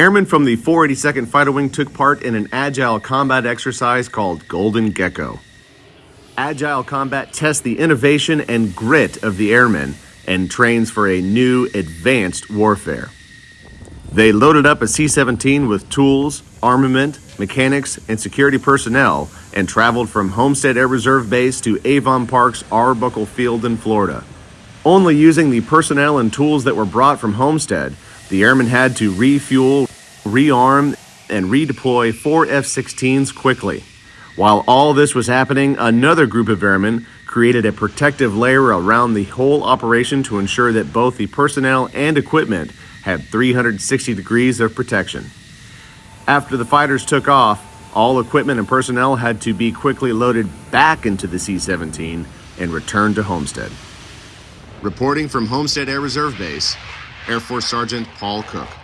Airmen from the 482nd Fighter Wing took part in an agile combat exercise called Golden Gecko. Agile combat tests the innovation and grit of the airmen and trains for a new, advanced warfare. They loaded up a C 17 with tools, armament, mechanics, and security personnel and traveled from Homestead Air Reserve Base to Avon Park's Arbuckle Field in Florida. Only using the personnel and tools that were brought from Homestead, the airmen had to refuel, rearm, and redeploy four F 16s quickly. While all this was happening, another group of airmen created a protective layer around the whole operation to ensure that both the personnel and equipment had 360 degrees of protection. After the fighters took off, all equipment and personnel had to be quickly loaded back into the C 17 and returned to Homestead. Reporting from Homestead Air Reserve Base, Air Force Sergeant Paul Cook.